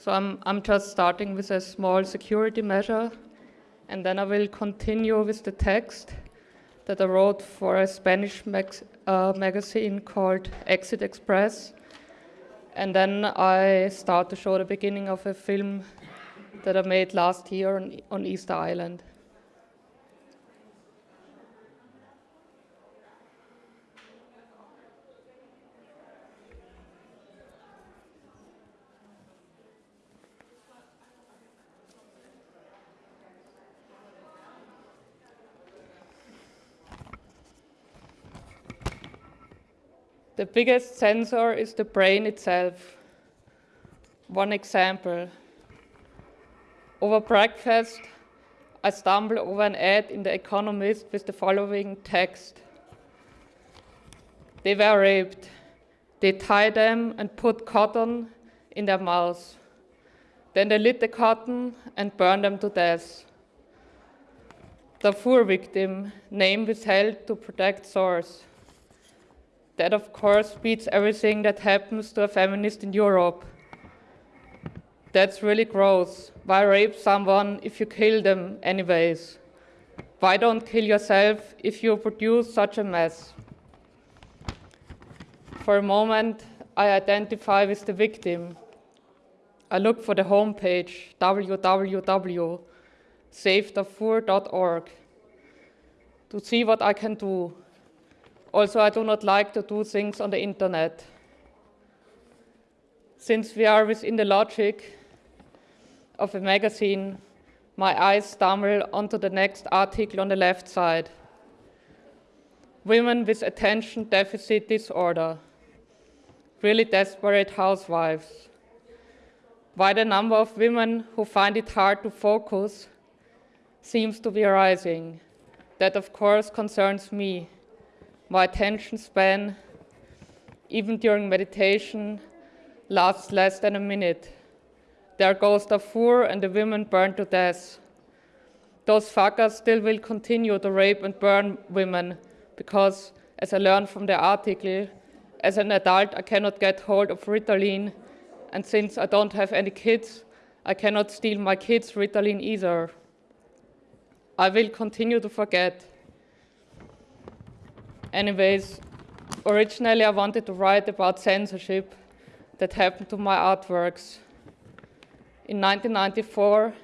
So I'm, I'm just starting with a small security measure, and then I will continue with the text that I wrote for a Spanish uh, magazine called Exit Express. And then I start to show the beginning of a film that I made last year on, on Easter Island. The biggest sensor is the brain itself. One example. Over breakfast, I stumbled over an ad in The Economist with the following text. They were raped. They tied them and put cotton in their mouths. Then they lit the cotton and burned them to death. The poor victim, name withheld to protect source. That, of course, beats everything that happens to a feminist in Europe. That's really gross. Why rape someone if you kill them anyways? Why don't kill yourself if you produce such a mess? For a moment, I identify with the victim. I look for the homepage www.savedarfur.org to see what I can do also, I do not like to do things on the internet. Since we are within the logic of a magazine, my eyes stumble onto the next article on the left side. Women with attention deficit disorder, really desperate housewives. Why the number of women who find it hard to focus seems to be rising. That, of course, concerns me my attention span, even during meditation, lasts less than a minute. There goes the Darfur and the women burned to death. Those fuckers still will continue to rape and burn women because, as I learned from the article, as an adult I cannot get hold of Ritalin, and since I don't have any kids, I cannot steal my kids' Ritalin either. I will continue to forget. Anyways, originally I wanted to write about censorship that happened to my artworks. In 1994,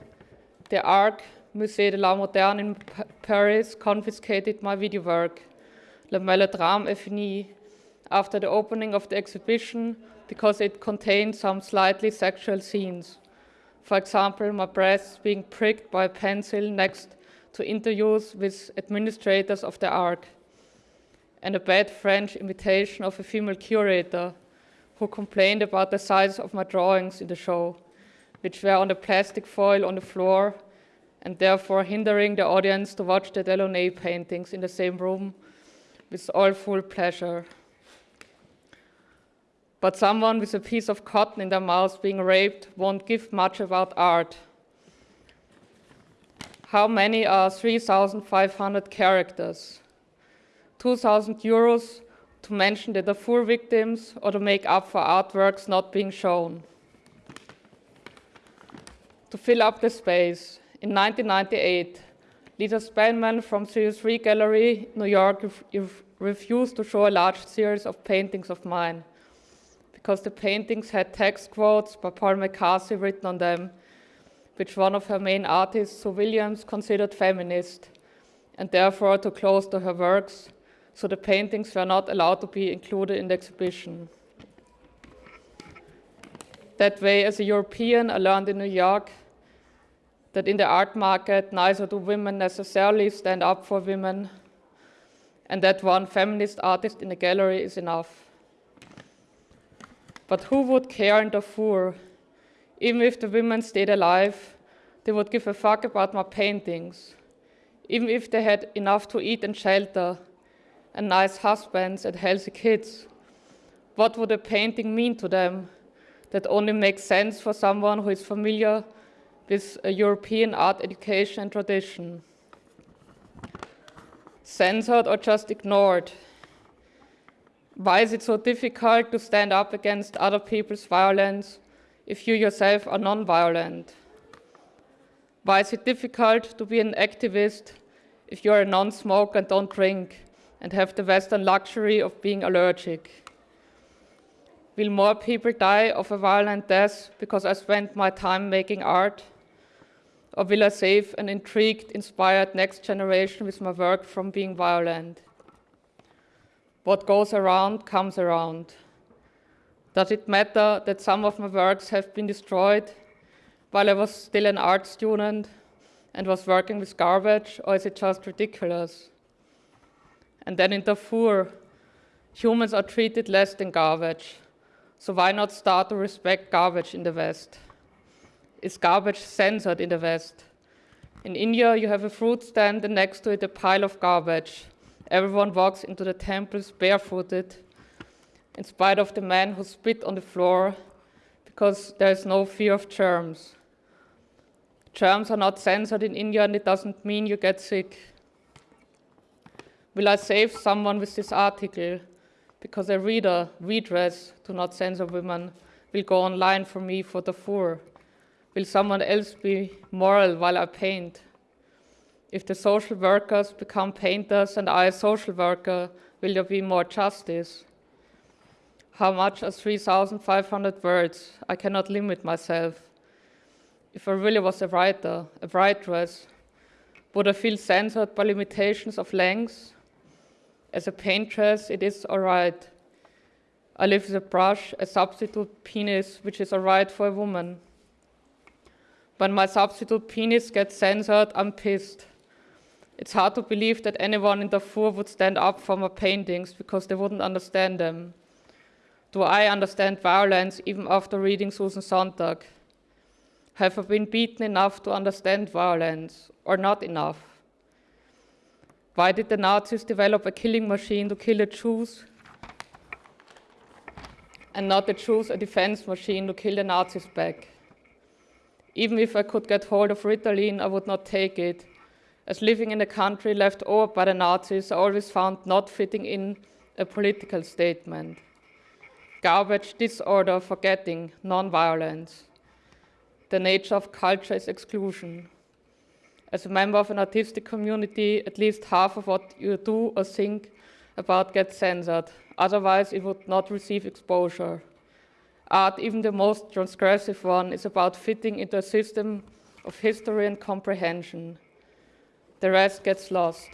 the ARC, Musée de l'Art Moderne in Paris, confiscated my video work, Le Melodrame fini, after the opening of the exhibition because it contained some slightly sexual scenes. For example, my breasts being pricked by a pencil next to interviews with administrators of the ARC and a bad French imitation of a female curator who complained about the size of my drawings in the show, which were on the plastic foil on the floor and therefore hindering the audience to watch the Delaunay paintings in the same room with all full pleasure. But someone with a piece of cotton in their mouth being raped won't give much about art. How many are 3,500 characters? 2,000 euros to mention the Darfur victims or to make up for artworks not being shown. To fill up the space, in 1998, Lisa Spellman from 303 Gallery, New York, refused to show a large series of paintings of mine because the paintings had text quotes by Paul McCarthy written on them, which one of her main artists, Sue Williams, considered feminist, and therefore too close to her works, so the paintings were not allowed to be included in the exhibition. That way, as a European, I learned in New York that in the art market, neither do women necessarily stand up for women, and that one feminist artist in a gallery is enough. But who would care in Darfur? Even if the women stayed alive, they would give a fuck about my paintings. Even if they had enough to eat and shelter, and nice husbands and healthy kids. What would a painting mean to them that only makes sense for someone who is familiar with a European art education and tradition? Censored or just ignored? Why is it so difficult to stand up against other people's violence, if you yourself are non-violent? Why is it difficult to be an activist if you are a non-smoker and don't drink and have the Western luxury of being allergic? Will more people die of a violent death because I spent my time making art? Or will I save an intrigued, inspired next generation with my work from being violent? What goes around comes around. Does it matter that some of my works have been destroyed while I was still an art student and was working with garbage, or is it just ridiculous? And then in Darfur, humans are treated less than garbage. So why not start to respect garbage in the West? Is garbage censored in the West? In India, you have a fruit stand and next to it a pile of garbage. Everyone walks into the temples barefooted, in spite of the man who spit on the floor, because there is no fear of germs. Germs are not censored in India and it doesn't mean you get sick. Will I save someone with this article? Because a reader, redress, do not censor women, will go online for me for Darfur. Will someone else be moral while I paint? If the social workers become painters and I a social worker, will there be more justice? How much are 3,500 words? I cannot limit myself. If I really was a writer, a writeress, would I feel censored by limitations of length? As a paintress, it is all right. I live with a brush, a substitute penis, which is all right for a woman. When my substitute penis gets censored, I'm pissed. It's hard to believe that anyone in Darfur would stand up for my paintings because they wouldn't understand them. Do I understand violence even after reading Susan Sontag? Have I been beaten enough to understand violence, or not enough? Why did the Nazis develop a killing machine to kill the Jews, and not the Jews a defense machine to kill the Nazis back? Even if I could get hold of Ritalin, I would not take it, as living in a country left over by the Nazis, I always found not fitting in a political statement. Garbage, disorder, forgetting, non-violence. The nature of culture is exclusion. As a member of an artistic community, at least half of what you do or think about gets censored. Otherwise, it would not receive exposure. Art, even the most transgressive one, is about fitting into a system of history and comprehension. The rest gets lost.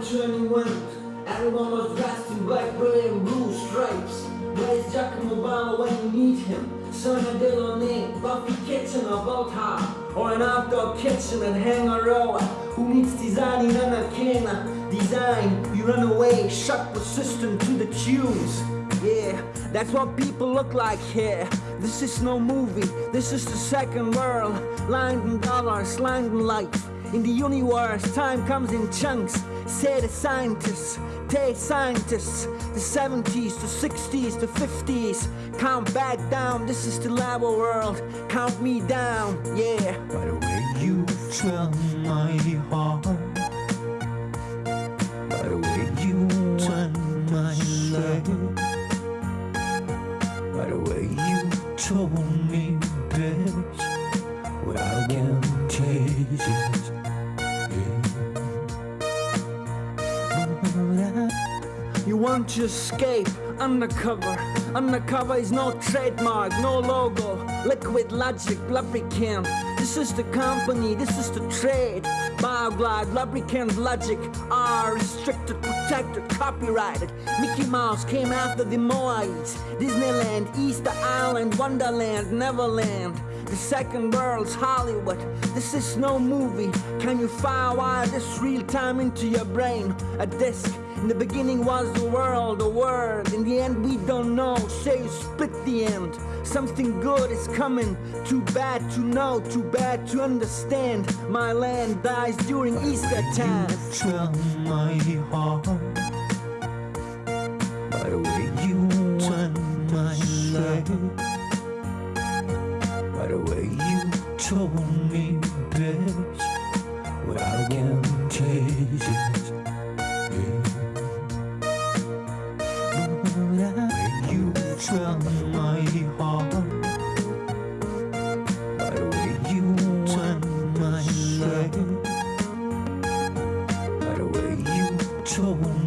Went, journey went. Everyone was dressed in black, gray, and blue stripes. Where's Giacomo Obama when you need him? Sonia Delaunay, Buffy Kitchen, or Volta, or an outdoor kitchen and hang a row. Who needs designing on a can? Design, you run away, shock the system to the tunes. Yeah, that's what people look like here. This is no movie, this is the second world. Lined in dollars, lined in life. In the universe, time comes in chunks. Say the scientists, they scientists. The 70s, the 60s, the 50s. Count back down, this is the labo world. Count me down, yeah. By the way you tell my heart. By the way you turn my love. By the way you told me, bitch, what I can taste it. You want to escape undercover. Undercover is no trademark, no logo. Liquid logic, lubricant. This is the company, this is the trade. Bioglide, lubricant, logic are restricted, protected, copyrighted. Mickey Mouse came after the Moaites. Disneyland, Easter Island, Wonderland, Neverland. The second world's Hollywood. This is no movie. Can you firewire this real time into your brain? A disc. In the beginning was the world, the word. In the end, we don't know. Say you split the end. Something good is coming. Too bad to know, too bad to understand. My land dies during Easter time. Tell my heart by the way you went my life, by the way you told me best, what I can taste you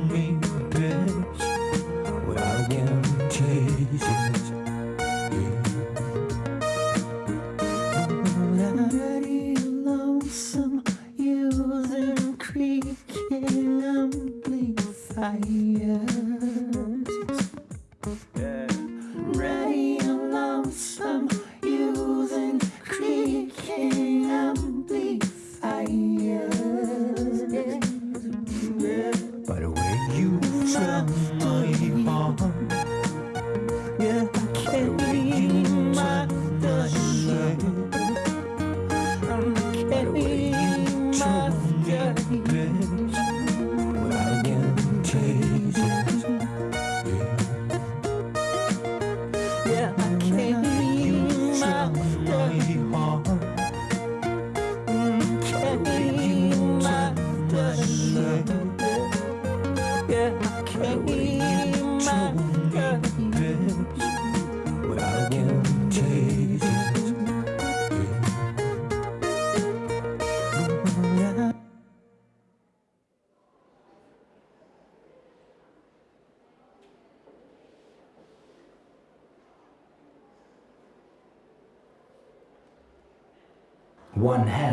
tell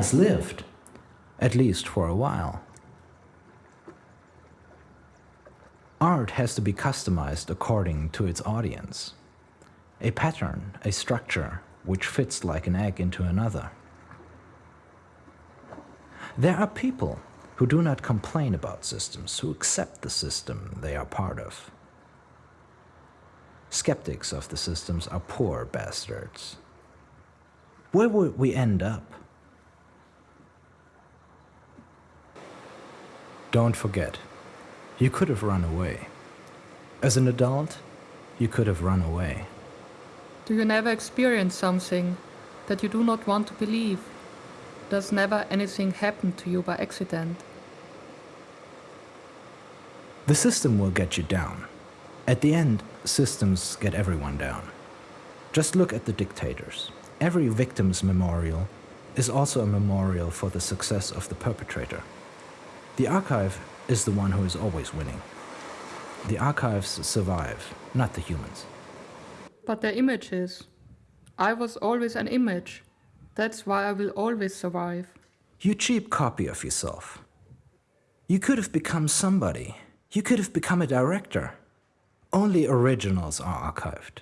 has lived, at least for a while. Art has to be customized according to its audience. A pattern, a structure, which fits like an egg into another. There are people who do not complain about systems, who accept the system they are part of. Skeptics of the systems are poor bastards. Where would we end up? Don't forget, you could have run away. As an adult, you could have run away. Do you never experience something that you do not want to believe? Does never anything happen to you by accident? The system will get you down. At the end, systems get everyone down. Just look at the dictators. Every victim's memorial is also a memorial for the success of the perpetrator. The archive is the one who is always winning. The archives survive, not the humans. But they're images. I was always an image. That's why I will always survive. You cheap copy of yourself. You could have become somebody. You could have become a director. Only originals are archived.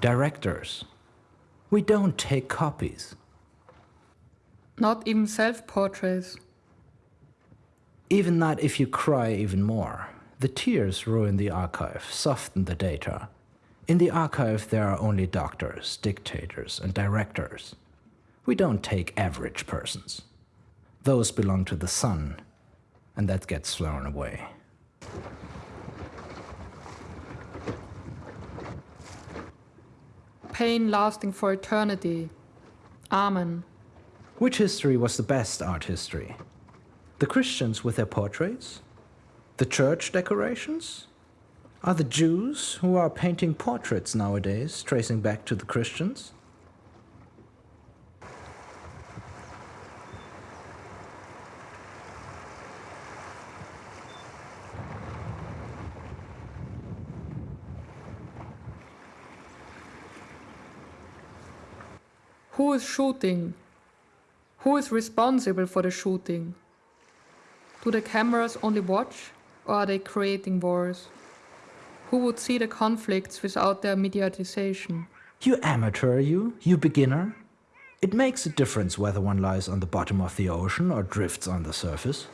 Directors. We don't take copies. Not even self portraits. Even not if you cry even more. The tears ruin the archive, soften the data. In the archive, there are only doctors, dictators, and directors. We don't take average persons. Those belong to the sun, and that gets thrown away. Pain lasting for eternity. Amen. Which history was the best art history? The Christians with their portraits? The church decorations? Are the Jews who are painting portraits nowadays tracing back to the Christians? Who is shooting? Who is responsible for the shooting? Do the cameras only watch or are they creating wars? Who would see the conflicts without their mediatization? You amateur, you? You beginner? It makes a difference whether one lies on the bottom of the ocean or drifts on the surface.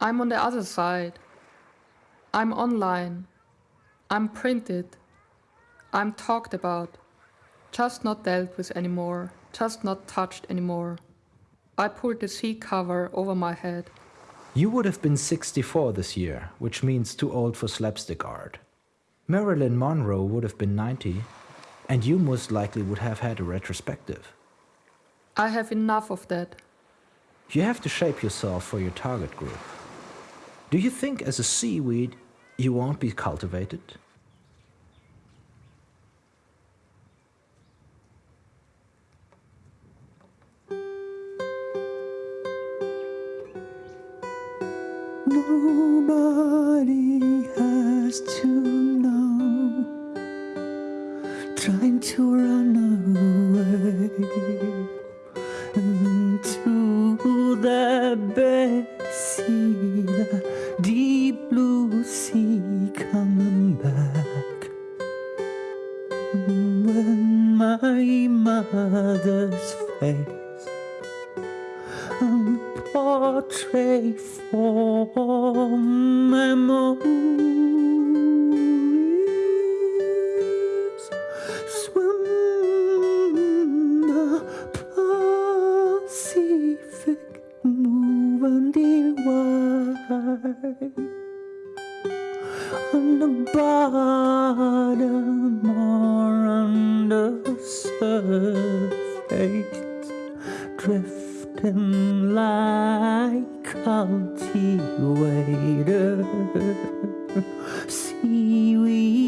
I'm on the other side. I'm online. I'm printed. I'm talked about. Just not dealt with anymore. Just not touched anymore. I pulled the sea cover over my head. You would have been 64 this year, which means too old for slapstick art. Marilyn Monroe would have been 90, and you most likely would have had a retrospective. I have enough of that. You have to shape yourself for your target group. Do you think as a seaweed you won't be cultivated? Nobody has to know. Trying to on the bottom or the surface, drifting like cultivator, seaweed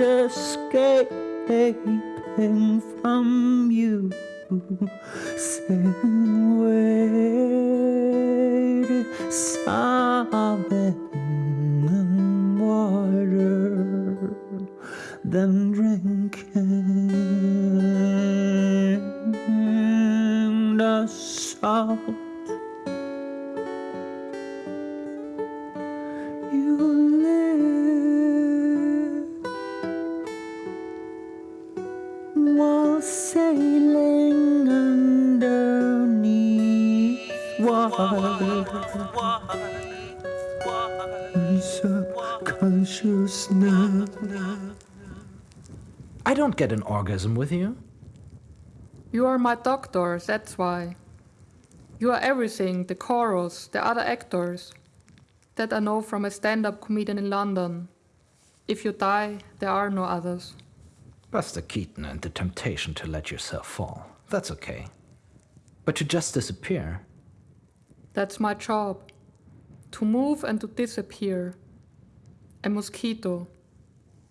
escaping from you, wait, sobbing in water, then drinking the salt. Don't get an orgasm with you. You are my doctor, that's why. You are everything the chorus, the other actors. That I know from a stand up comedian in London. If you die, there are no others. Buster Keaton and the temptation to let yourself fall. That's okay. But to just disappear, That's my job. To move and to disappear. A mosquito.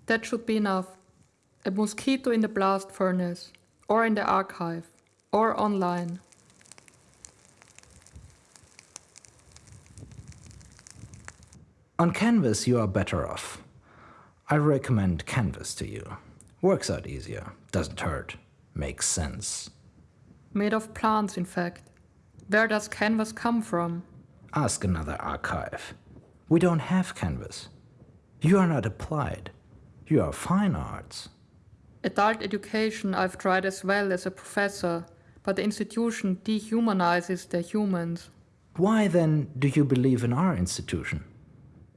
That should be enough. A mosquito in the blast furnace, or in the archive, or online. on canvas you are better off. I recommend canvas to you. Works out easier, doesn't hurt, makes sense. Made of plants, in fact. Where does canvas come from? Ask another archive. We don't have canvas. You are not applied. You are fine arts. Adult education I've tried as well as a professor, but the institution dehumanizes the humans. Why then do you believe in our institution?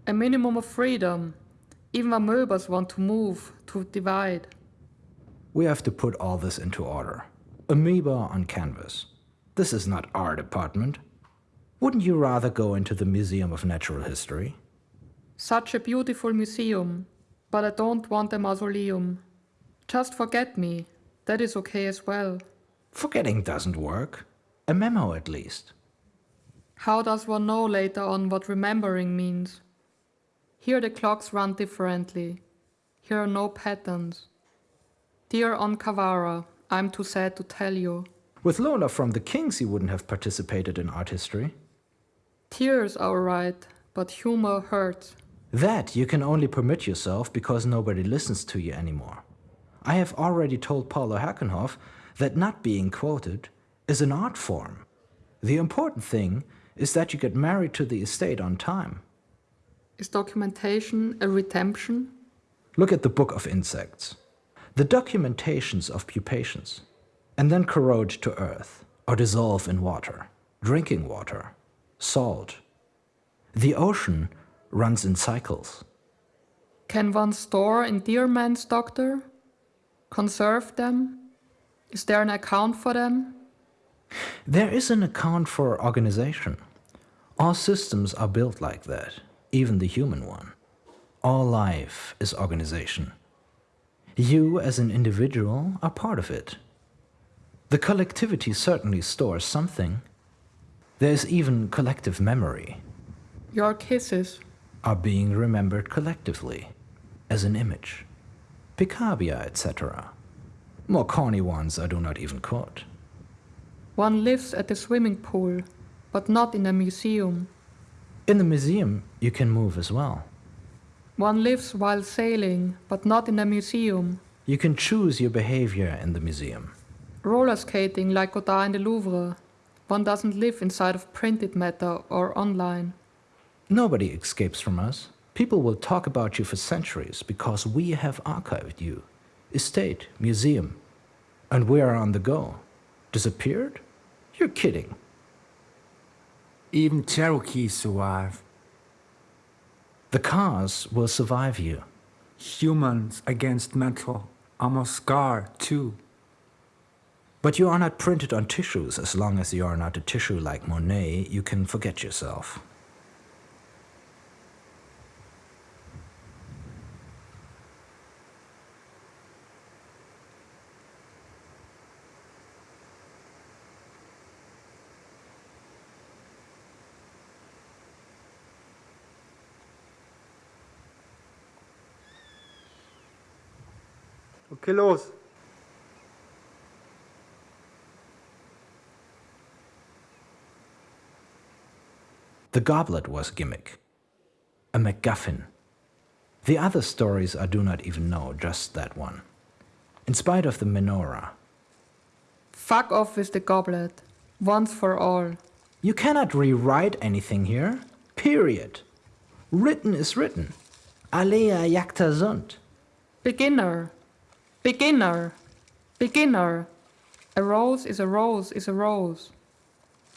A minimum of freedom. Even amoebas want to move, to divide. We have to put all this into order. Amoeba on canvas. This is not our department. Wouldn't you rather go into the Museum of Natural History? Such a beautiful museum, but I don't want a mausoleum. Just forget me, that is okay as well. Forgetting doesn't work. A memo at least. How does one know later on what remembering means? Here the clocks run differently. Here are no patterns. Dear On Kawara, I'm too sad to tell you. With Lola from the Kings, you wouldn't have participated in art history. Tears are alright, but humor hurts. That you can only permit yourself because nobody listens to you anymore. I have already told Paulo Hackenhoff that not being quoted is an art form. The important thing is that you get married to the estate on time. Is documentation a redemption? Look at the Book of Insects. The documentations of pupations, and then corrode to earth or dissolve in water, drinking water, salt. The ocean runs in cycles. Can one store endearments, Doctor? Conserve them? Is there an account for them? There is an account for organization. All systems are built like that, even the human one. All life is organization. You, as an individual, are part of it. The collectivity certainly stores something. There is even collective memory, Your kisses. are being remembered collectively, as an image. Picabia, etc. More corny ones I do not even quote. One lives at the swimming pool, but not in a museum. In the museum, you can move as well. One lives while sailing, but not in a museum. You can choose your behavior in the museum. Roller skating like Godard in the Louvre. One doesn't live inside of printed matter or online. Nobody escapes from us. People will talk about you for centuries because we have archived you. Estate, museum. And we are on the go. Disappeared? You're kidding. Even Cherokees survive. The cars will survive you. Humans against metal. I'm a scar too. But you are not printed on tissues. As long as you are not a tissue like Monet, you can forget yourself. Okay, los. The goblet was a gimmick, a MacGuffin. The other stories I do not even know, just that one. In spite of the menorah, Fuck off with the goblet. Once for all. you cannot rewrite anything here. Period. Written is written. Alea jacta sunt. Beginner. Beginner. Beginner. A rose is a rose is a rose.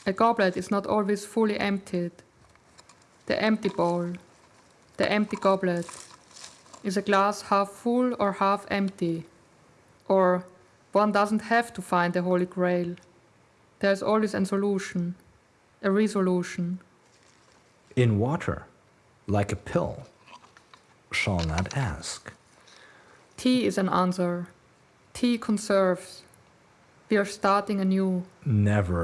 A goblet is not always fully emptied. The empty bowl. The empty goblet. Is a glass half full or half empty? Or one doesn't have to find the Holy Grail. There's always a solution, a resolution. In water, like a pill, shall not ask. Tea is an answer. Tea conserves. We are starting anew. Never